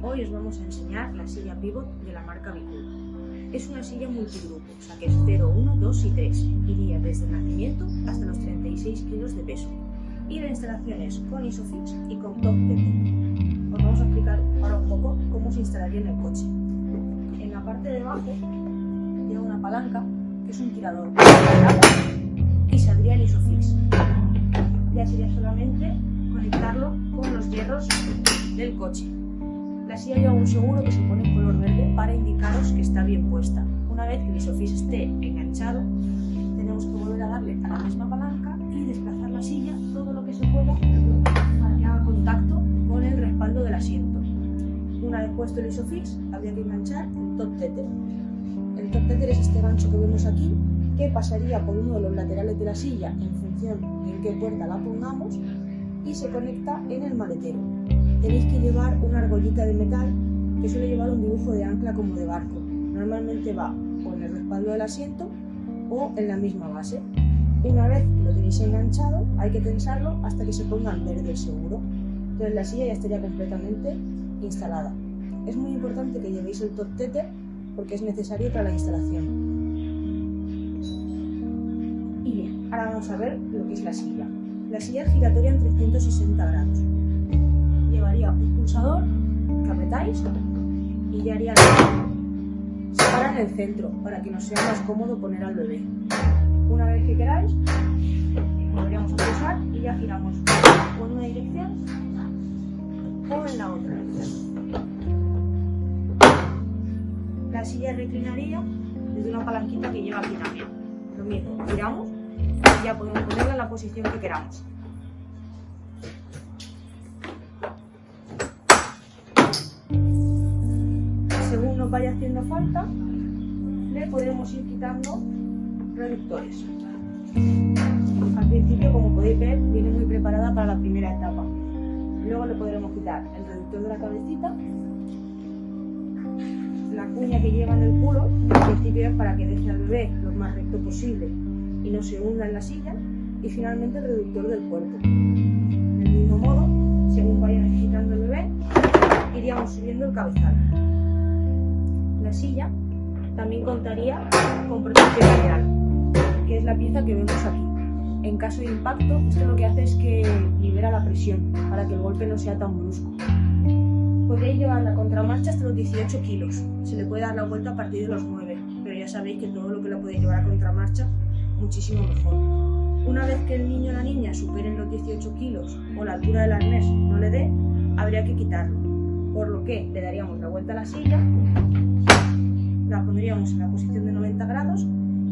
Hoy os vamos a enseñar la silla pivot de la marca Bicul. Es una silla multigrupo, o sea que es 0, 1, 2 y 3. Iría desde el nacimiento hasta los 36 kilos de peso. Y la instalación es con Isofix y con Top TT. Os vamos a explicar ahora un poco cómo se instalaría en el coche. En la parte de abajo lleva una palanca que es un tirador y saldría el Isofix. Ya sería solamente conectarlo con los hierros del coche. La silla lleva un seguro que se pone en color verde para indicaros que está bien puesta. Una vez que el isofix esté enganchado, tenemos que volver a darle a la misma palanca y desplazar la silla todo lo que se pueda para que haga contacto con el respaldo del asiento. Una vez puesto el isofix, habría que enganchar el top tether. El top tether es este gancho que vemos aquí, que pasaría por uno de los laterales de la silla en función de en qué puerta la pongamos y se conecta en el maletero. Tenéis que llevar una argollita de metal que suele llevar un dibujo de ancla como de barco. Normalmente va con el respaldo del asiento o en la misma base. Una vez que lo tenéis enganchado, hay que tensarlo hasta que se ponga en verde seguro. Entonces la silla ya estaría completamente instalada. Es muy importante que llevéis el top tether porque es necesario para la instalación. Y bien, ahora vamos a ver lo que es la silla. La silla es giratoria en 360 grados. Que apretáis y ya haría Se para en el centro para que nos sea más cómodo poner al bebé. Una vez que queráis, volveríamos a pulsar y ya giramos o en una dirección o en la otra. La silla reclinaría desde una palanquita que lleva aquí también. Lo mismo, giramos y ya podemos ponerla en la posición que queramos. Vaya haciendo falta, le podemos ir quitando reductores. Al principio, como podéis ver, viene muy preparada para la primera etapa. Luego le podremos quitar el reductor de la cabecita, la cuña que lleva en el culo, al principio es para que deje al bebé lo más recto posible y no se hunda en la silla, y finalmente el reductor del cuerpo. Del mismo modo, según vaya necesitando el bebé, iríamos subiendo el cabezal. La silla también contaría con protección lateral, que es la pieza que vemos aquí. En caso de impacto, esto lo que hace es que libera la presión para que el golpe no sea tan brusco. Podéis llevar la contramarcha hasta los 18 kilos. Se le puede dar la vuelta a partir de los 9, pero ya sabéis que todo lo que la podéis llevar a contramarcha muchísimo mejor. Una vez que el niño o la niña superen los 18 kilos o la altura del arnés no le dé, habría que quitarlo. Por lo que le daríamos la vuelta a la silla, la pondríamos en la posición de 90 grados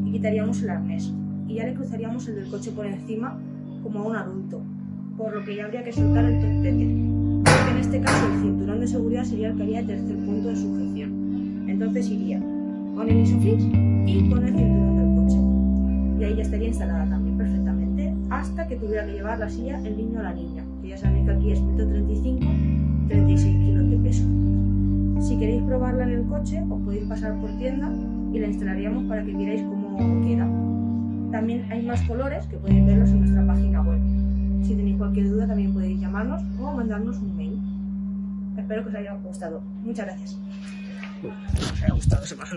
y quitaríamos el arnés. Y ya le cruzaríamos el del coche por encima como a un adulto, por lo que ya habría que soltar el top Porque en este caso el cinturón de seguridad sería el que haría el tercer punto de sujeción. Entonces iría con el isofix y con el cinturón del coche y ahí ya estaría instalada también perfectamente hasta que tuviera que llevar la silla el niño o la niña, que ya sabéis que aquí es 1,35 Si queréis probarla en el coche, os podéis pasar por tienda y la instalaríamos para que veáis cómo queda. También hay más colores que podéis verlos en nuestra página web. Si tenéis cualquier duda también podéis llamarnos o mandarnos un mail. Espero que os haya gustado. Muchas gracias.